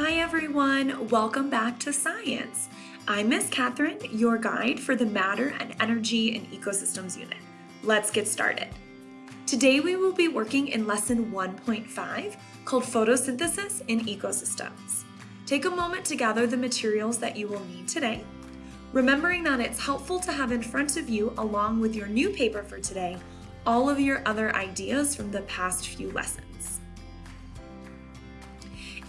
Hi everyone, welcome back to Science. I'm Miss Catherine, your guide for the Matter and Energy and Ecosystems unit. Let's get started. Today we will be working in lesson 1.5 called Photosynthesis in Ecosystems. Take a moment to gather the materials that you will need today, remembering that it's helpful to have in front of you, along with your new paper for today, all of your other ideas from the past few lessons.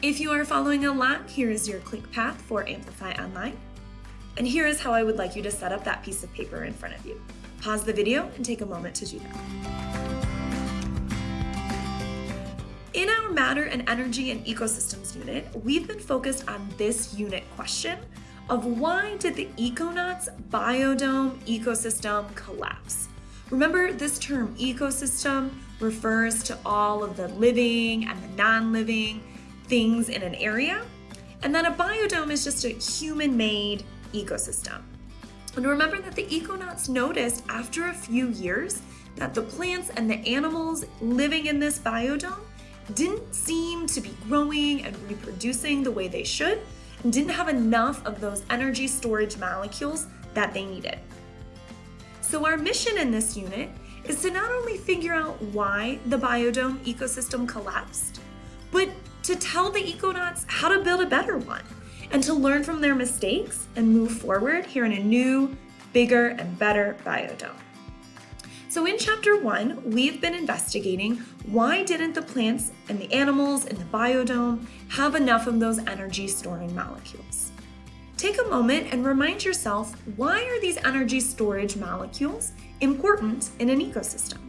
If you are following along, here is your click path for Amplify Online. And here is how I would like you to set up that piece of paper in front of you. Pause the video and take a moment to do that. In our Matter and Energy and Ecosystems unit, we've been focused on this unit question of why did the Econauts biodome ecosystem collapse? Remember, this term ecosystem refers to all of the living and the non-living things in an area, and then a biodome is just a human-made ecosystem. And remember that the econauts noticed after a few years that the plants and the animals living in this biodome didn't seem to be growing and reproducing the way they should, and didn't have enough of those energy storage molecules that they needed. So our mission in this unit is to not only figure out why the biodome ecosystem collapsed, to tell the econauts how to build a better one and to learn from their mistakes and move forward here in a new, bigger, and better biodome. So in chapter one, we've been investigating why didn't the plants and the animals in the biodome have enough of those energy storing molecules? Take a moment and remind yourself, why are these energy storage molecules important in an ecosystem?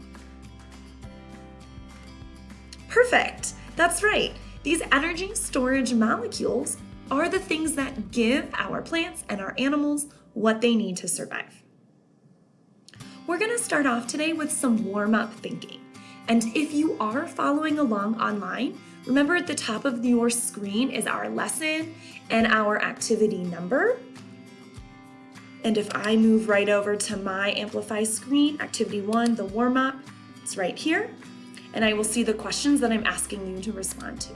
Perfect, that's right. These energy storage molecules are the things that give our plants and our animals what they need to survive. We're gonna start off today with some warm-up thinking. And if you are following along online, remember at the top of your screen is our lesson and our activity number. And if I move right over to my Amplify screen, activity one, the warm-up, it's right here. And I will see the questions that I'm asking you to respond to.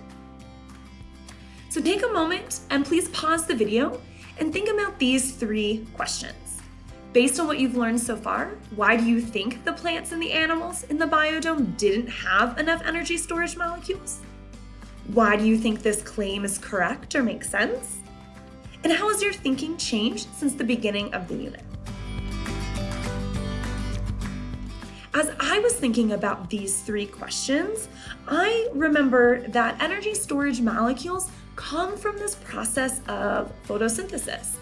So take a moment and please pause the video and think about these three questions. Based on what you've learned so far, why do you think the plants and the animals in the biodome didn't have enough energy storage molecules? Why do you think this claim is correct or makes sense? And how has your thinking changed since the beginning of the unit? As I was thinking about these three questions, I remember that energy storage molecules come from this process of photosynthesis.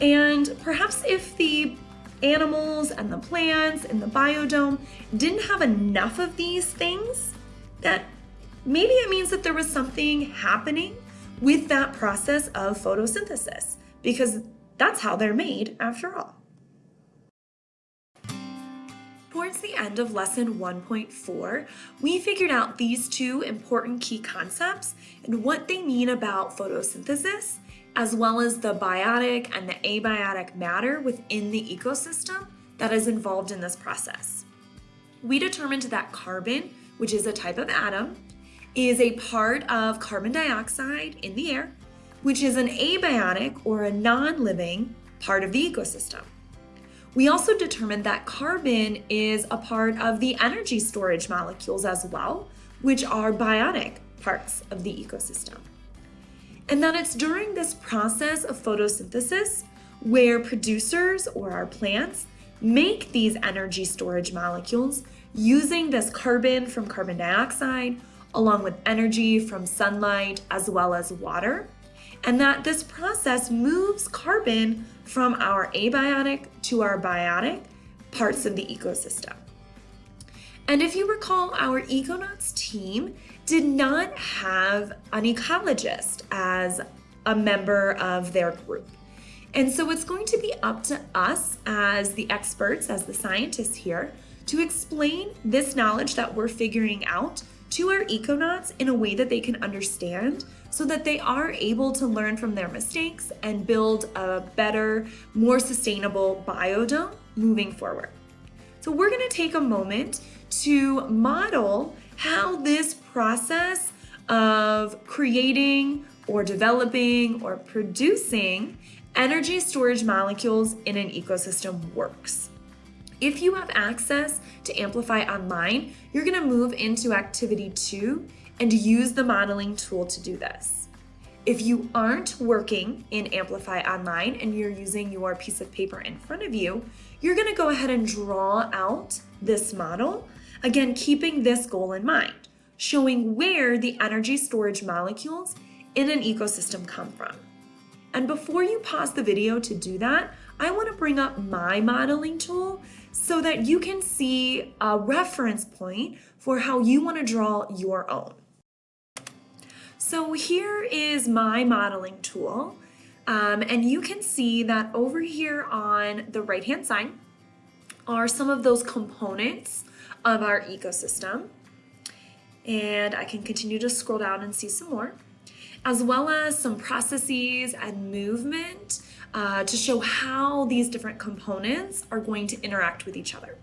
And perhaps if the animals and the plants and the biodome didn't have enough of these things, that maybe it means that there was something happening with that process of photosynthesis, because that's how they're made after all. Towards the end of lesson 1.4, we figured out these two important key concepts and what they mean about photosynthesis, as well as the biotic and the abiotic matter within the ecosystem that is involved in this process. We determined that carbon, which is a type of atom, is a part of carbon dioxide in the air, which is an abiotic or a non-living part of the ecosystem. We also determined that carbon is a part of the energy storage molecules as well, which are biotic parts of the ecosystem. And that it's during this process of photosynthesis where producers or our plants make these energy storage molecules using this carbon from carbon dioxide along with energy from sunlight as well as water and that this process moves carbon from our abiotic to our biotic parts of the ecosystem. And if you recall, our Econauts team did not have an ecologist as a member of their group. And so it's going to be up to us as the experts, as the scientists here, to explain this knowledge that we're figuring out to our econauts in a way that they can understand so that they are able to learn from their mistakes and build a better, more sustainable biodome moving forward. So we're gonna take a moment to model how this process of creating or developing or producing energy storage molecules in an ecosystem works. If you have access to Amplify Online, you're gonna move into activity two and use the modeling tool to do this. If you aren't working in Amplify Online and you're using your piece of paper in front of you, you're gonna go ahead and draw out this model, again, keeping this goal in mind, showing where the energy storage molecules in an ecosystem come from. And before you pause the video to do that, I wanna bring up my modeling tool so that you can see a reference point for how you wanna draw your own. So here is my modeling tool. Um, and you can see that over here on the right hand side are some of those components of our ecosystem. And I can continue to scroll down and see some more, as well as some processes and movement uh, to show how these different components are going to interact with each other.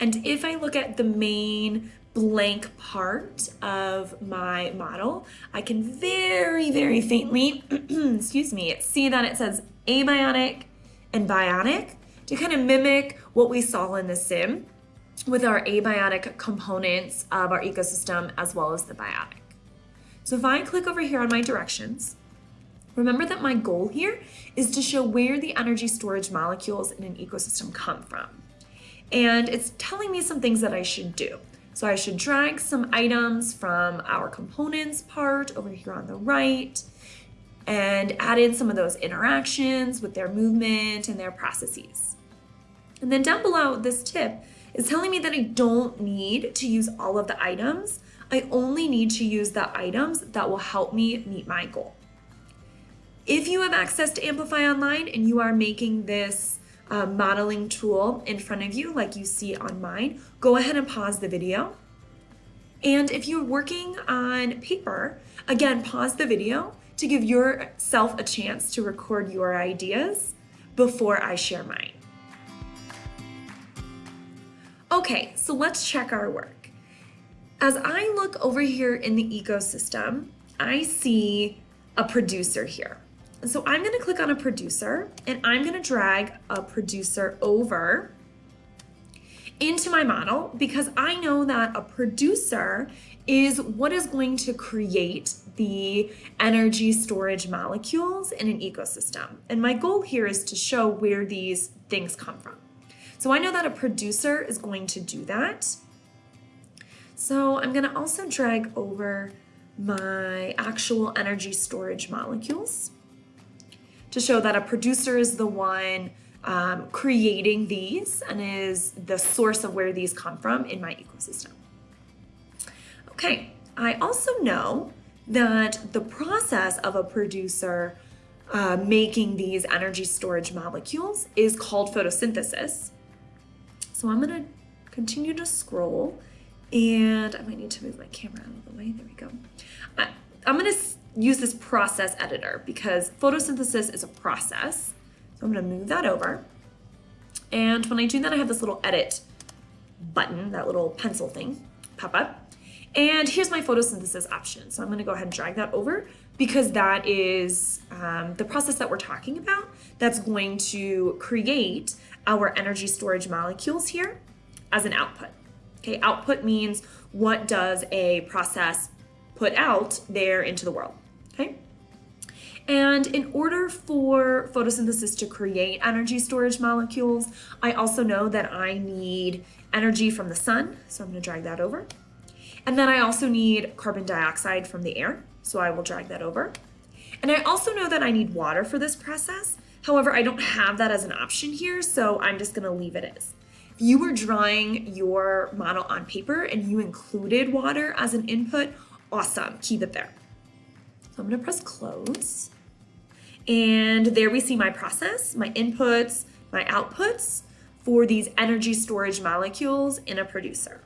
And if I look at the main blank part of my model, I can very, very faintly, excuse me, see that it says abiotic and biotic to kind of mimic what we saw in the sim with our abiotic components of our ecosystem as well as the biotic. So if I click over here on my directions, remember that my goal here is to show where the energy storage molecules in an ecosystem come from. And it's telling me some things that I should do. So I should drag some items from our components part over here on the right and add in some of those interactions with their movement and their processes. And then down below, this tip is telling me that I don't need to use all of the items. I only need to use the items that will help me meet my goal. If you have access to Amplify Online and you are making this uh, modeling tool in front of you like you see on mine, go ahead and pause the video. And if you're working on paper, again, pause the video to give yourself a chance to record your ideas before I share mine. Okay, so let's check our work. As I look over here in the ecosystem, I see a producer here. So I'm gonna click on a producer and I'm gonna drag a producer over into my model because I know that a producer is what is going to create the energy storage molecules in an ecosystem. And my goal here is to show where these things come from. So I know that a producer is going to do that. So I'm gonna also drag over my actual energy storage molecules to show that a producer is the one um, creating these and is the source of where these come from in my ecosystem. Okay, I also know that the process of a producer uh, making these energy storage molecules is called photosynthesis. So I'm gonna continue to scroll and I might need to move my camera out of the way. There we go. I, I'm gonna use this process editor because photosynthesis is a process. So I'm gonna move that over. And when I do that, I have this little edit button, that little pencil thing pop up. And here's my photosynthesis option. So I'm gonna go ahead and drag that over because that is um, the process that we're talking about that's going to create our energy storage molecules here as an output. Okay, output means what does a process put out there into the world, okay? And in order for photosynthesis to create energy storage molecules, I also know that I need energy from the sun, so I'm gonna drag that over. And then I also need carbon dioxide from the air, so I will drag that over. And I also know that I need water for this process, However, I don't have that as an option here, so I'm just gonna leave it as. If you were drawing your model on paper and you included water as an input, awesome, keep it there. So I'm gonna press close. And there we see my process, my inputs, my outputs for these energy storage molecules in a producer.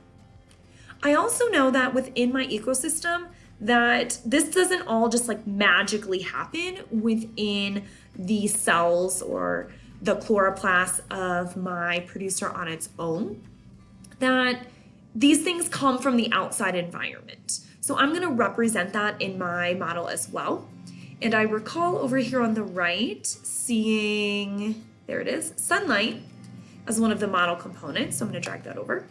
I also know that within my ecosystem that this doesn't all just like magically happen within the cells or the chloroplast of my producer on its own, that these things come from the outside environment. So I'm gonna represent that in my model as well. And I recall over here on the right seeing, there it is, sunlight as one of the model components. So I'm gonna drag that over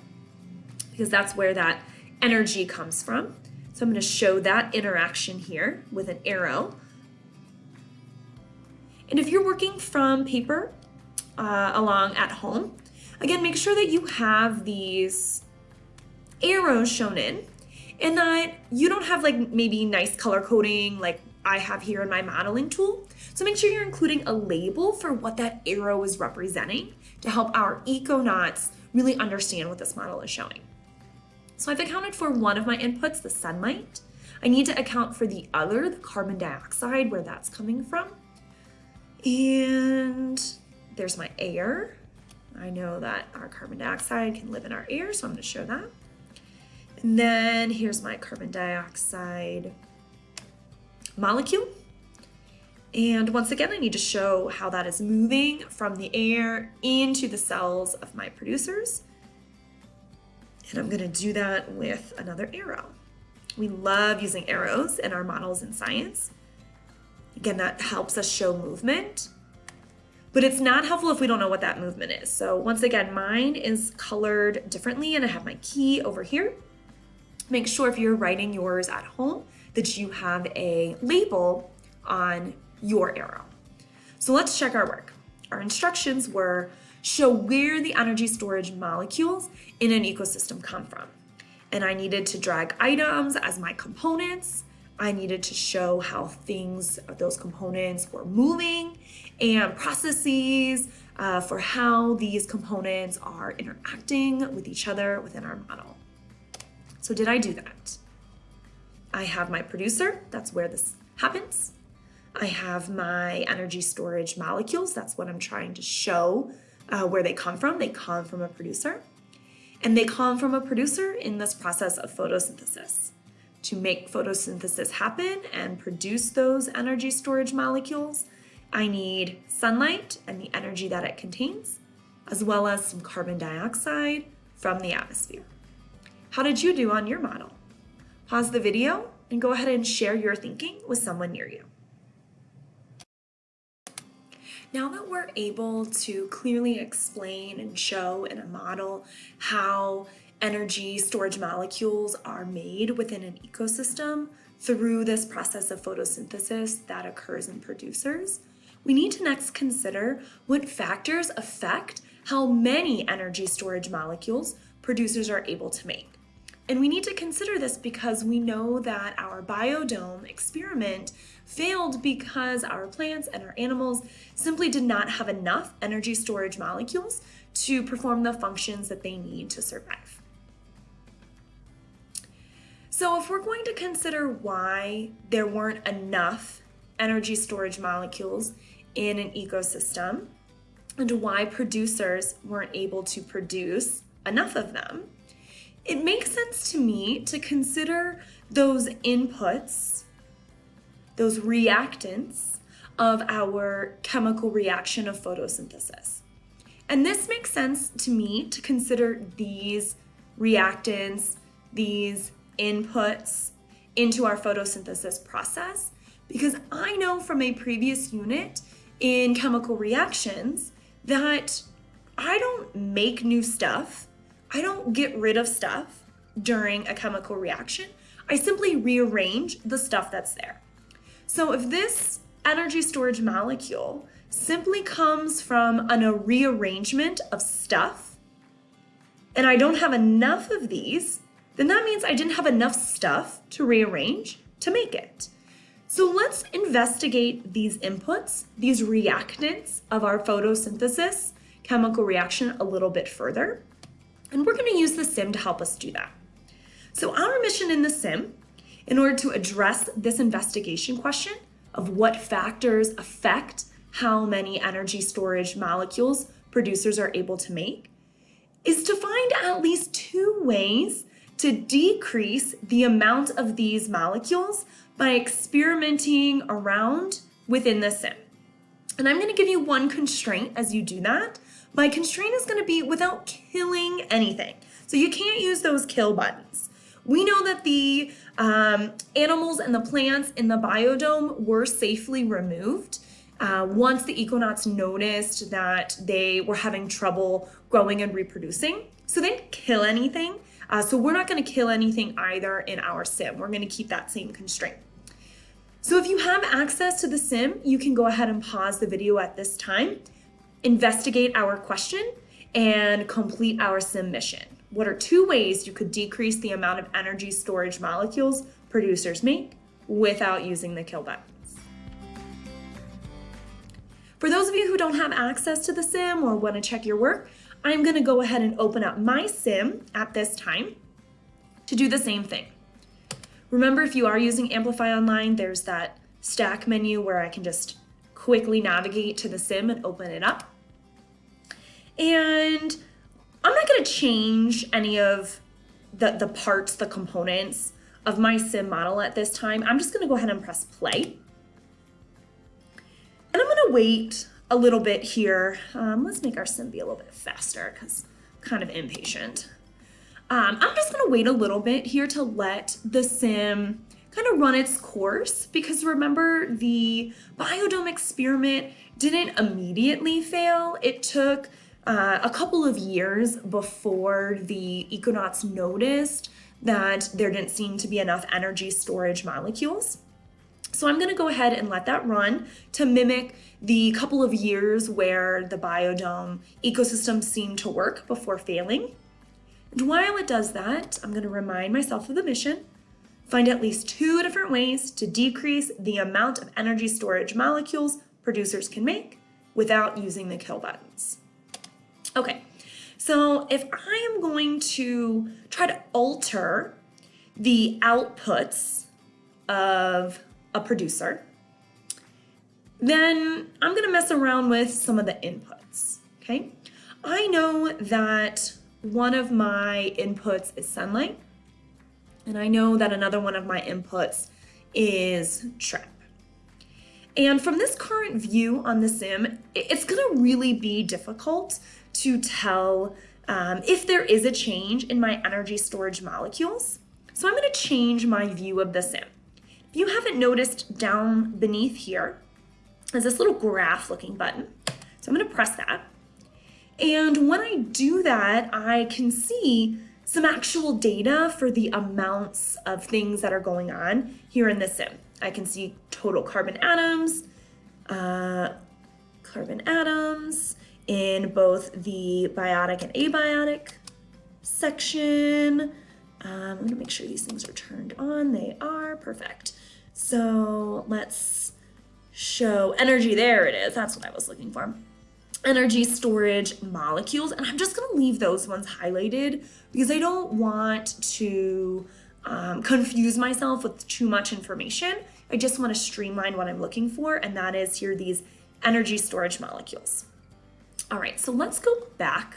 because that's where that energy comes from. So I'm gonna show that interaction here with an arrow. And if you're working from paper uh, along at home, again, make sure that you have these arrows shown in and that you don't have like maybe nice color coding like I have here in my modeling tool. So make sure you're including a label for what that arrow is representing to help our econauts really understand what this model is showing. So I've accounted for one of my inputs, the sunlight. I need to account for the other, the carbon dioxide, where that's coming from. And there's my air. I know that our carbon dioxide can live in our air, so I'm gonna show that. And then here's my carbon dioxide molecule. And once again, I need to show how that is moving from the air into the cells of my producers. And I'm gonna do that with another arrow. We love using arrows in our models in science. Again, that helps us show movement, but it's not helpful if we don't know what that movement is. So once again, mine is colored differently and I have my key over here. Make sure if you're writing yours at home that you have a label on your arrow. So let's check our work. Our instructions were show where the energy storage molecules in an ecosystem come from. And I needed to drag items as my components. I needed to show how things, those components were moving and processes uh, for how these components are interacting with each other within our model. So did I do that? I have my producer, that's where this happens. I have my energy storage molecules, that's what I'm trying to show uh, where they come from. They come from a producer. And they come from a producer in this process of photosynthesis. To make photosynthesis happen and produce those energy storage molecules, I need sunlight and the energy that it contains, as well as some carbon dioxide from the atmosphere. How did you do on your model? Pause the video and go ahead and share your thinking with someone near you. Now that we're able to clearly explain and show in a model how energy storage molecules are made within an ecosystem through this process of photosynthesis that occurs in producers, we need to next consider what factors affect how many energy storage molecules producers are able to make. And we need to consider this because we know that our biodome experiment failed because our plants and our animals simply did not have enough energy storage molecules to perform the functions that they need to survive. So if we're going to consider why there weren't enough energy storage molecules in an ecosystem and why producers weren't able to produce enough of them, it makes sense to me to consider those inputs, those reactants of our chemical reaction of photosynthesis. And this makes sense to me to consider these reactants, these inputs into our photosynthesis process because I know from a previous unit in chemical reactions that I don't make new stuff I don't get rid of stuff during a chemical reaction. I simply rearrange the stuff that's there. So if this energy storage molecule simply comes from an, a rearrangement of stuff, and I don't have enough of these, then that means I didn't have enough stuff to rearrange to make it. So let's investigate these inputs, these reactants of our photosynthesis chemical reaction a little bit further. And we're gonna use the sim to help us do that. So our mission in the sim, in order to address this investigation question of what factors affect how many energy storage molecules producers are able to make, is to find at least two ways to decrease the amount of these molecules by experimenting around within the sim. And I'm gonna give you one constraint as you do that, my constraint is gonna be without killing anything. So you can't use those kill buttons. We know that the um, animals and the plants in the biodome were safely removed uh, once the econauts noticed that they were having trouble growing and reproducing. So they didn't kill anything. Uh, so we're not going to kill anything either in our sim. We're going to keep that same constraint. So if you have access to the sim, you can go ahead and pause the video at this time, investigate our question, and complete our sim mission. What are two ways you could decrease the amount of energy storage molecules producers make without using the kill buttons? For those of you who don't have access to the sim or want to check your work, I'm going to go ahead and open up my sim at this time to do the same thing. Remember, if you are using Amplify Online, there's that stack menu where I can just quickly navigate to the sim and open it up. And I'm not gonna change any of the, the parts, the components of my sim model at this time. I'm just gonna go ahead and press play. And I'm gonna wait a little bit here. Um, let's make our sim be a little bit faster because I'm kind of impatient. Um, I'm just gonna wait a little bit here to let the sim kind of run its course because remember the biodome experiment didn't immediately fail. It took uh, a couple of years before the econauts noticed that there didn't seem to be enough energy storage molecules. So I'm gonna go ahead and let that run to mimic the couple of years where the biodome ecosystem seemed to work before failing. And while it does that, I'm going to remind myself of the mission, find at least two different ways to decrease the amount of energy storage molecules producers can make without using the kill buttons. Okay, so if I am going to try to alter the outputs of a producer, then I'm gonna mess around with some of the inputs, okay? I know that one of my inputs is sunlight, and I know that another one of my inputs is trap. And from this current view on the sim, it's gonna really be difficult to tell um, if there is a change in my energy storage molecules. So I'm gonna change my view of the sim. If you haven't noticed down beneath here, is this little graph looking button. So I'm gonna press that. And when I do that, I can see some actual data for the amounts of things that are going on here in the sim. I can see total carbon atoms, uh, carbon atoms in both the biotic and abiotic section. Um, I'm gonna make sure these things are turned on. They are, perfect. So let's show energy. There it is. That's what I was looking for energy storage molecules. And I'm just gonna leave those ones highlighted because I don't want to um, confuse myself with too much information. I just wanna streamline what I'm looking for and that is here these energy storage molecules. All right, so let's go back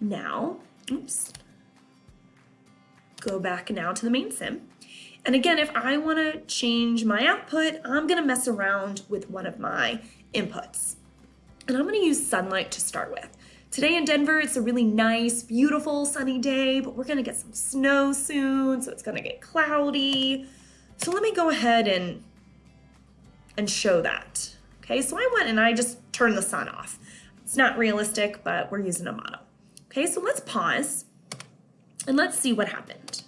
now. Oops. Go back now to the main sim. And again, if I wanna change my output, I'm gonna mess around with one of my inputs. And I'm gonna use sunlight to start with. Today in Denver, it's a really nice, beautiful sunny day, but we're gonna get some snow soon, so it's gonna get cloudy. So let me go ahead and, and show that. Okay, so I went and I just turned the sun off. It's not realistic, but we're using a model. Okay, so let's pause and let's see what happened.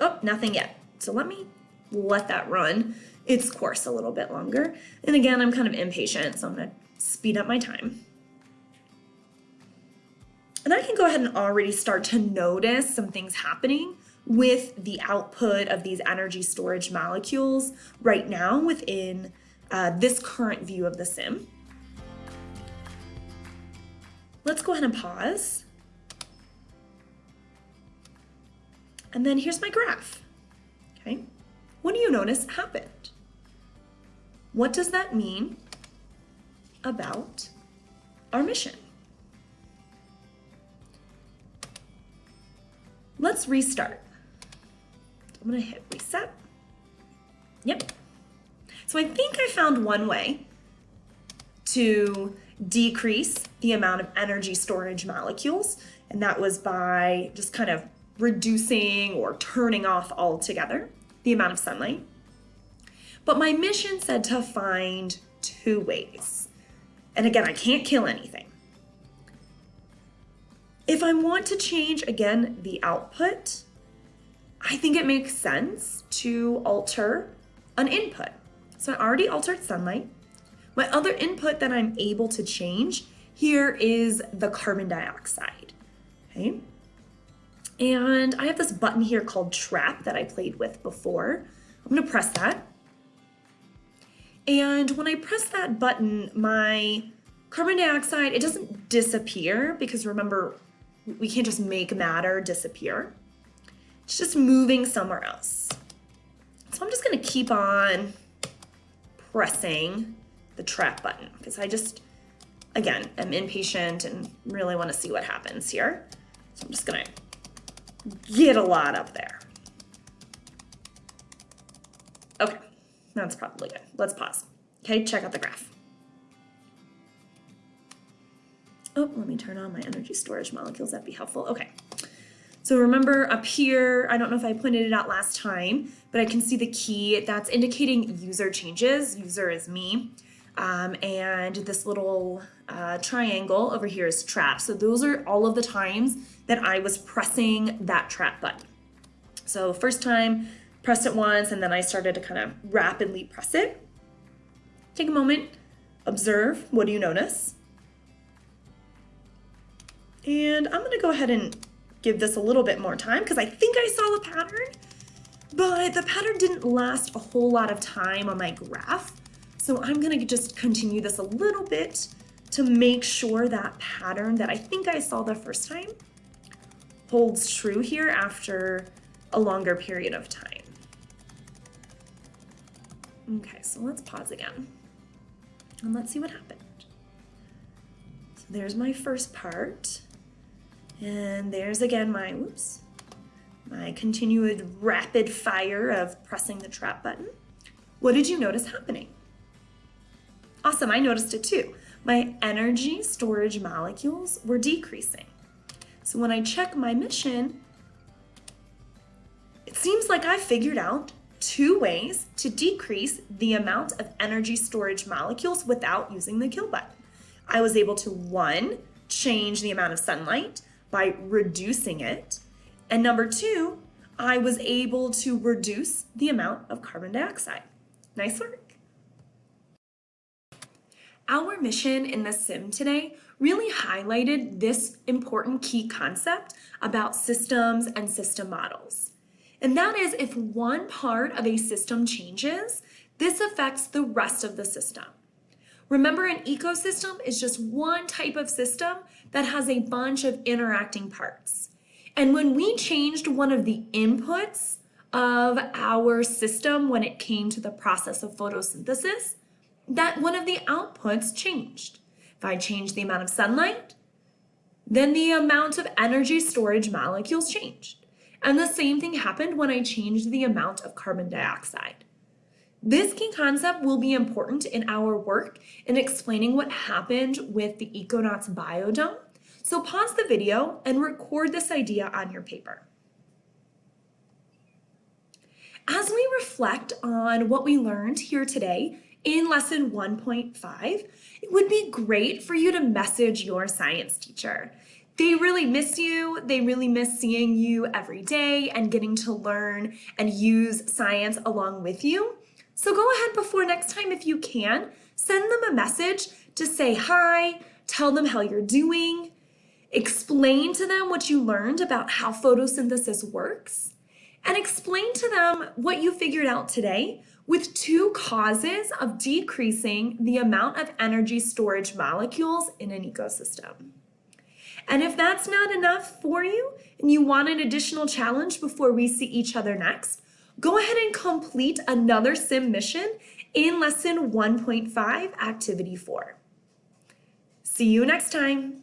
Oh, nothing yet. So let me let that run its course a little bit longer. And again, I'm kind of impatient, so I'm gonna speed up my time. And I can go ahead and already start to notice some things happening with the output of these energy storage molecules right now within uh, this current view of the sim. Let's go ahead and pause. And then here's my graph, okay? What do you notice happened? What does that mean about our mission. Let's restart. I'm gonna hit reset. Yep. So I think I found one way to decrease the amount of energy storage molecules, and that was by just kind of reducing or turning off altogether the amount of sunlight. But my mission said to find two ways. And again, I can't kill anything. If I want to change, again, the output, I think it makes sense to alter an input. So I already altered sunlight. My other input that I'm able to change here is the carbon dioxide, okay? And I have this button here called trap that I played with before. I'm gonna press that. And when I press that button, my carbon dioxide, it doesn't disappear because remember, we can't just make matter disappear. It's just moving somewhere else. So I'm just gonna keep on pressing the trap button because I just, again, am impatient and really wanna see what happens here. So I'm just gonna get a lot up there. Okay, that's probably good. Let's pause. Okay, check out the graph. Oh, let me turn on my energy storage molecules. That'd be helpful. Okay. So remember up here, I don't know if I pointed it out last time, but I can see the key that's indicating user changes. User is me. Um, and this little uh, triangle over here is trap. So those are all of the times that I was pressing that trap button. So first time, pressed it once, and then I started to kind of rapidly press it. Take a moment, observe, what do you notice? And I'm gonna go ahead and give this a little bit more time because I think I saw the pattern, but the pattern didn't last a whole lot of time on my graph. So I'm gonna just continue this a little bit to make sure that pattern that I think I saw the first time holds true here after a longer period of time. Okay, so let's pause again and let's see what happened. So there's my first part. And there's again my, whoops, my continued rapid fire of pressing the trap button. What did you notice happening? Awesome, I noticed it too. My energy storage molecules were decreasing. So when I check my mission, it seems like I figured out two ways to decrease the amount of energy storage molecules without using the kill button. I was able to one, change the amount of sunlight by reducing it. And number two, I was able to reduce the amount of carbon dioxide. Nice work. Our mission in the sim today really highlighted this important key concept about systems and system models. And that is if one part of a system changes, this affects the rest of the system. Remember an ecosystem is just one type of system that has a bunch of interacting parts. And when we changed one of the inputs of our system when it came to the process of photosynthesis, that one of the outputs changed. If I change the amount of sunlight, then the amount of energy storage molecules changed. And the same thing happened when I changed the amount of carbon dioxide. This key concept will be important in our work in explaining what happened with the Econauts biodome. So pause the video and record this idea on your paper. As we reflect on what we learned here today in lesson 1.5, it would be great for you to message your science teacher. They really miss you. They really miss seeing you every day and getting to learn and use science along with you. So go ahead before next time if you can, send them a message to say hi, tell them how you're doing, explain to them what you learned about how photosynthesis works, and explain to them what you figured out today with two causes of decreasing the amount of energy storage molecules in an ecosystem. And if that's not enough for you and you want an additional challenge before we see each other next, go ahead and complete another sim mission in lesson 1.5 activity 4. See you next time.